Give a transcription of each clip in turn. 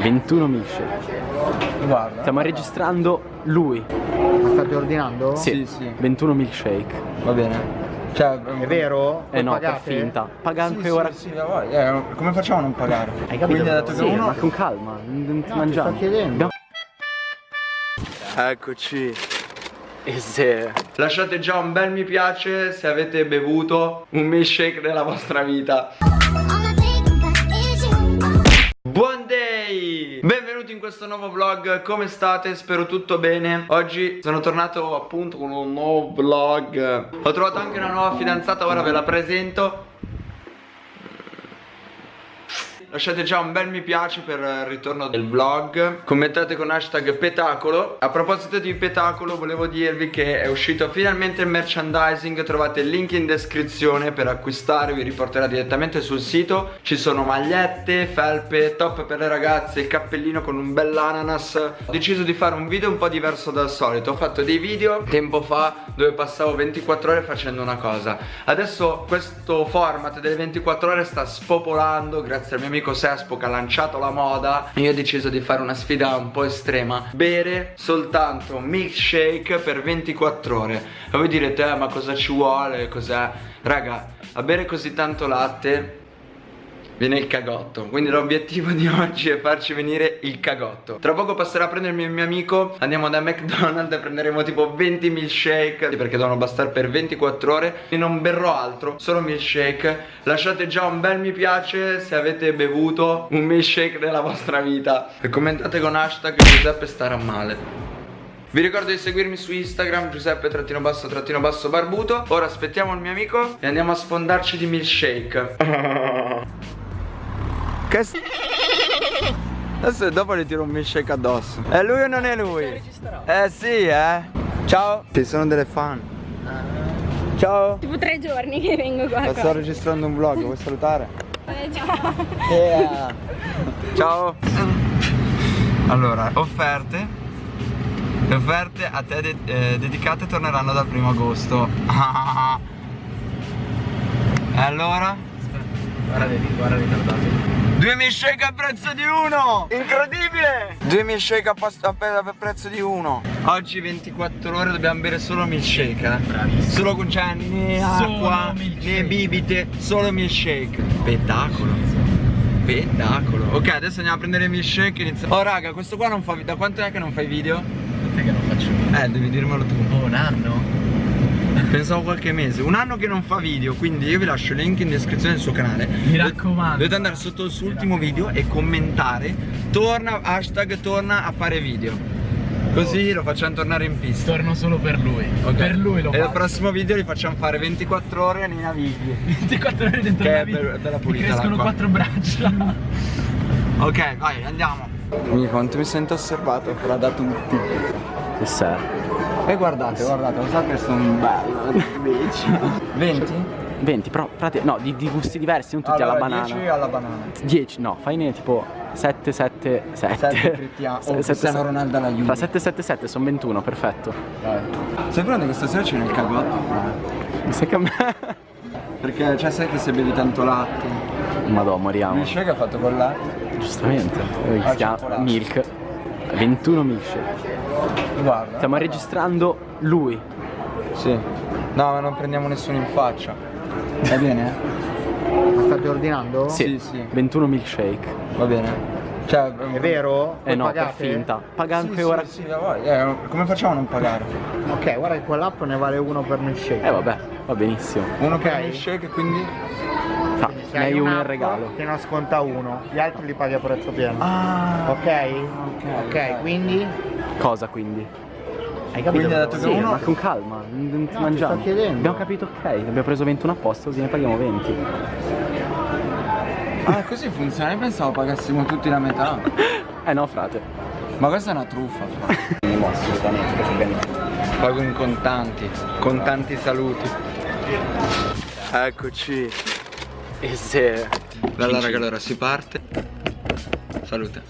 21 milkshake. Guarda. Stiamo registrando lui. Ma state ordinando? Sì, Sì, sì. 21 milkshake. Va bene. Cioè, È vero? Eh no, Pagate? per finta. Paga Sì, anche sì, ora. Sì, voglia. Eh, come facciamo a non pagare? Hai capito? Quindi ha detto Sì, che uno ma con calma, non ti No, ti mangiamo. sto chiedendo. Eccoci. Eh sì. Lasciate già un bel mi piace se avete bevuto un milkshake nella vostra vita. Questo nuovo vlog, come state? Spero tutto bene. Oggi sono tornato appunto con un nuovo vlog. Ho trovato anche una nuova fidanzata, ora ve la presento Lasciate già un bel mi piace per il ritorno del vlog. Commentate con hashtag petacolo. A proposito di petacolo volevo dirvi che è uscito finalmente il merchandising. Trovate il link in descrizione per acquistare Vi riporterà direttamente sul sito. Ci sono magliette, felpe, top per le ragazze Il cappellino con un bell'ananas Ho deciso di fare un video un po' diverso dal solito. Ho fatto dei video tempo fa dove passavo 24 ore facendo una cosa. Adesso questo format delle 24 ore sta spopolando Grazie al mio amico Sespo che ha lanciato la moda Io ho deciso di fare una sfida un po' estrema. Bere soltanto milkshake per 24 ore. E voi direte eh, ma cosa ci vuole, cos'è? Raga, a bere così tanto latte viene il cagotto. Quindi l'obiettivo di oggi è farci venire il cagotto. Tra poco passerà a prendermi il mio amico. Andiamo da McDonald's e prenderemo tipo 20 milkshake. Perché devono bastare per 24 ore. E non berrò altro, solo milkshake. Lasciate già un bel mi piace se avete bevuto un milkshake nella vostra vita. E commentate con hashtag Giuseppe starà male. Vi ricordo di seguirmi su Instagram Giuseppe trattino basso trattino basso barbuto. Ora aspettiamo il mio amico e andiamo a sfondarci di milkshake Che s- Adesso dopo gli tiro un milkshake addosso È lui o non è lui? Eh sì eh Ciao Ci sono delle fan Ciao Tipo tre giorni che vengo qua. Sto registrando un vlog, vuoi salutare? Eh, ciao. Yeah. Ciao Allora, offerte Le offerte a te de- eh, dedicate torneranno dal primo agosto E allora? Guarda, guarda ritardato. Due milkshake a prezzo di uno! Incredibile! Due milkshake a, a prezzo di uno Oggi 24 ore dobbiamo bere solo milkshake eh? Bravissimo. Solo con cioè né acqua né bibite Solo milkshake Spettacolo Spettacolo Ok adesso andiamo a prendere il milkshake e iniziamo Oh raga questo qua non fa video Da quanto è che non fai video? Perché non faccio video? Eh devi dirmelo tu Oh, un anno? Pensavo qualche mese Un anno che non fa video Quindi io vi lascio il link in descrizione del suo canale Mi raccomando. Dovete andare sotto il suo ultimo video e commentare Torna, hashtag torna a fare video Così lo facciamo tornare in pista Torno solo per lui. Ok. Per lui lo E al prossimo video li facciamo fare 24 ore nei navigli 24 ore dentro Che vita. be- bella Mi pulita crescono l'acqua. quattro braccia. Ok vai andiamo Mi quanto mi sento osservato fra da tutti sei? E guardate guardate lo so che sono bello 20? 20, però no, di, di gusti diversi, non tutti Allora, alla banana. 10 alla banana 10, no, faine tipo 7, 7, 7. 7 Cristiano Oh Cristiano Ronaldo alla Juve Tra 7 e 7 7 sono 21, perfetto. Dai. Sai pronto che stasera c'è nel cagotto? Mi sa che a me... Perché cioè sai che se bevi tanto latte Madò, Il moriamo. milkshake è fatto con latte Giustamente. Eh, Ah, Si chiama cioccolato. Milk. 21 milkshake. Guarda Stiamo registrando lui. Sì No ma non prendiamo nessuno in faccia Va bene? Ma state ordinando? Sì, sì. 21 milkshake. Va bene Cioè È vero? Eh no, pagate? per finta. Paga Sì, anche sì, ora. sì, voglia. Eh, come facciamo a non pagare? Ok, guarda che quell'app ne vale uno per milkshake. Eh vabbè, va benissimo. Uno Ok. per milkshake quindi Ah, Se ne hai uno in regalo. Che ne sconta uno, gli altri li paghi a prezzo pieno. Ah Ok? Ok, quindi Cosa quindi? hai capito? Quindi ha detto che Sì, uno- ma con calma, non ti No, ti mangiamo. sto chiedendo. Abbiamo capito ok, abbiamo preso 21 apposta, così ne paghiamo 20. Ah così funziona, io pensavo pagassimo tutti la metà Eh no, frate. Ma questa è una truffa fra. Assolutamente. Pago in contanti Contanti saluti Eccoci E se... Allora raga allora si parte Salute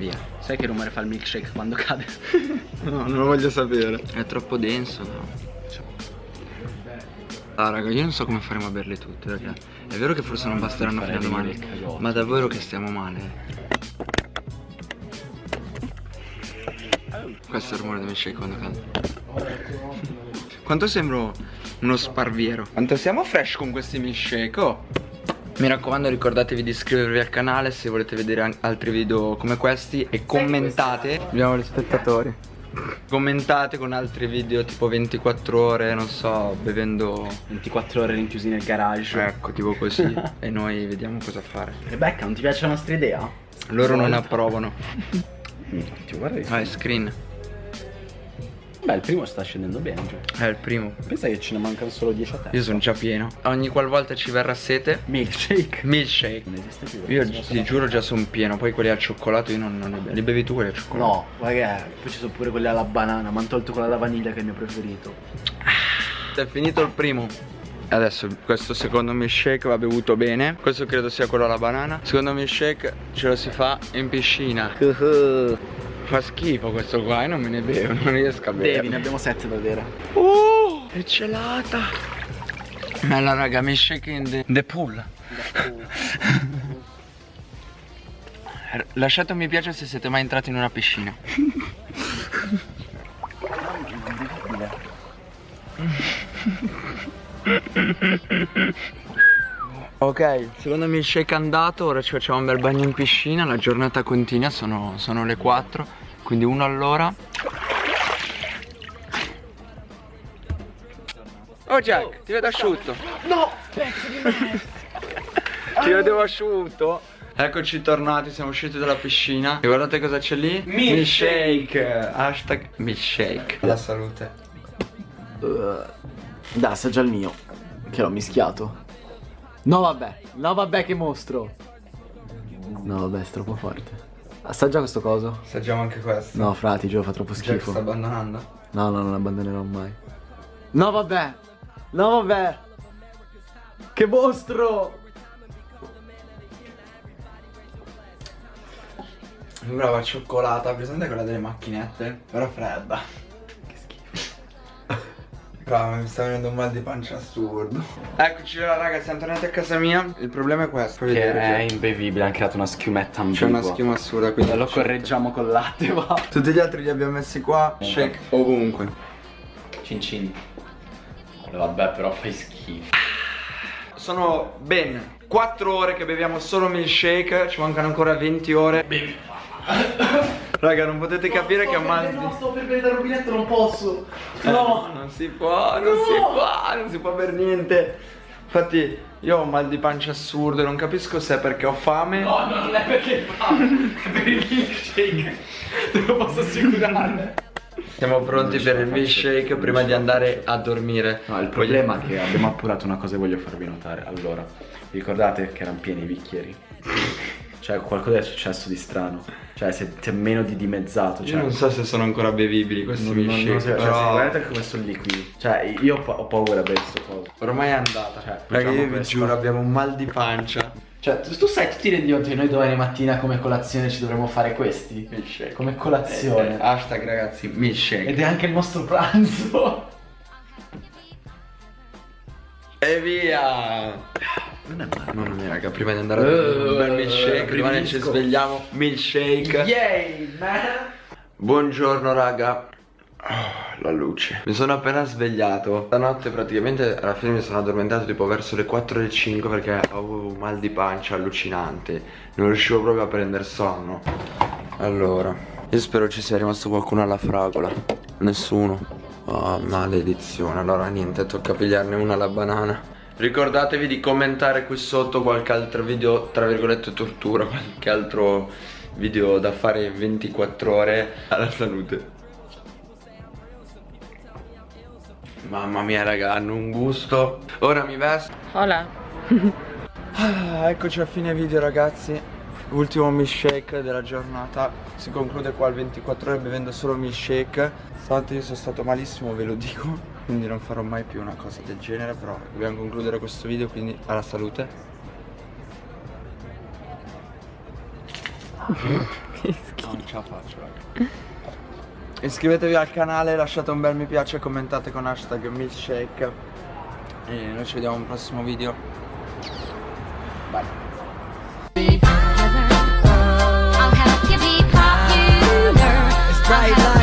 Via. Sai che rumore fa il milkshake quando cade? no, non lo voglio sapere. È troppo denso, no? Ah raga io non so come faremo a berle tutte raga È vero che forse non basteranno fino a domani Ma davvero che stiamo male Questo è il rumore del milkshake quando cade. Quanto sembro uno sparviero Quanto siamo fresh con questi milkshake oh mi raccomando ricordatevi di iscrivervi al canale se volete vedere altri video come questi e commentate. Abbiamo gli spettatori. Commentate con altri video tipo 24 ore, non so, bevendo 24 ore rinchiusi nel garage. Ecco, tipo così E noi vediamo cosa fare Rebecca, non ti piace la nostra idea? Loro non approvano Ti guarda Vai, screen Beh, il primo sta scendendo bene. Cioè. È il primo Pensa che ce ne mancano solo 10 a te. Io sono già pieno Ogni qualvolta ci verrà sete Milkshake. Milkshake Non esiste più. Io ti giuro già sono pieno Poi quelli al cioccolato io non, non ne bevo Li bevi tu quelli al cioccolato? No, guarda, poi ci sono pure quelli alla banana. Ma hanno tolto quella alla vaniglia che è il mio preferito. È finito il primo Adesso questo secondo milkshake va bevuto bene Questo credo sia quello alla banana Secondo milkshake ce lo si fa in piscina Fa schifo questo qua e non me ne bevo Non riesco a bere Devi, ne abbiamo 7 da bere. Oh, è gelata. Bella raga, milkshake in the, the pool. R- Lasciate un mi piace se siete mai entrati in una piscina. Ok, secondo milkshake andato, ora ci facciamo un bel bagno in piscina, la giornata continua, sono, sono le 4, quindi uno all'ora. Oh Jack, ti vedo asciutto. No, pezzo di me. ti vedevo asciutto. Eccoci tornati, siamo usciti dalla piscina. E guardate cosa c'è lì? Milkshake. Hashtag milkshake. La salute. Dai, assaggia il mio. Che l'ho mischiato. No, vabbè. No, vabbè, che mostro. No, vabbè, è troppo forte. Assaggia questo coso. Assaggiamo anche questo. No, frati, Gio, fa troppo Jack schifo. sta abbandonando. No, no, non abbandonerò mai. No, vabbè. No, vabbè. Che mostro. Sembrava cioccolata, presente quella delle macchinette? Però fredda. Brava, mi sta venendo un mal di pancia assurdo. Eccoci là ragazzi, siamo tornati a casa mia. Il problema è questo. Che vedere, è Jack. imbevibile, hanno creato una schiumetta C'è una ambigua. schiuma assurda quindi Lo correggiamo col latte, va. Tutti gli altri li abbiamo messi qua Shake ovunque Cin cin. Vabbè, però fai schifo. Sono ben 4 ore che beviamo solo milkshake Ci mancano ancora 20 ore Bevi Raga non potete capire che ho mal di... sto per bere dal rubinetto, non posso. Eh, Non si può, non si può, non si può per niente Infatti io ho un mal di pancia assurdo e non capisco se è perché ho fame No, no, non è perché fa. È per il milkshake. Te lo posso assicurare. Siamo pronti per il milkshake prima di andare a dormire No, il problema è che abbiamo appurato una cosa e voglio farvi notare. Allora, vi ricordate che erano pieni i bicchieri? Cioè, qualcosa è successo di strano. Cioè, si è, meno di dimezzato. Cioè, Io non so se sono ancora bevibili questi non, non, non, milkshake cioè, però... guardate come sono liquidi. Cioè, io ho, pa- ho paura per questo coso. Ormai è andata Cioè, Raga io vi questo. giuro abbiamo un mal di pancia Cioè, tu, tu sai, tu ti rendi conto che noi domani mattina come colazione ci dovremmo fare questi? Milkshake Come colazione. Eh, eh, Hashtag ragazzi milkshake Ed è anche il nostro pranzo. E via Non è male. Mamma mia raga prima di andare a dormire un bel milkshake Prima che ci svegliamo Milkshake. Yay, man! Buongiorno raga. Oh, La luce. Mi sono appena svegliato. Stanotte praticamente alla fine mi sono addormentato tipo verso le 4 e 5 Perché avevo un mal di pancia allucinante. Non riuscivo proprio a prendere sonno. Allora Io spero ci sia rimasto qualcuno alla fragola. Nessuno. Oh maledizione. Allora niente tocca pigliarne una alla banana Ricordatevi di commentare qui sotto qualche altro video Tra virgolette tortura Qualche altro video da fare in 24 ore. Alla salute. Mamma mia raga, hanno un gusto. Ora mi vesto. Hola. Ah, Eccoci a fine video ragazzi. Ultimo milkshake della giornata. Si conclude qua il 24 ore bevendo solo milkshake. Stanotte io sono stato malissimo ve lo dico quindi non farò mai più una cosa del genere però dobbiamo concludere questo video quindi alla salute. Non ce la faccio raga. Iscrivetevi al canale lasciate un bel mi piace commentate con hashtag milkshake. E noi ci vediamo al prossimo video. Bye. Bright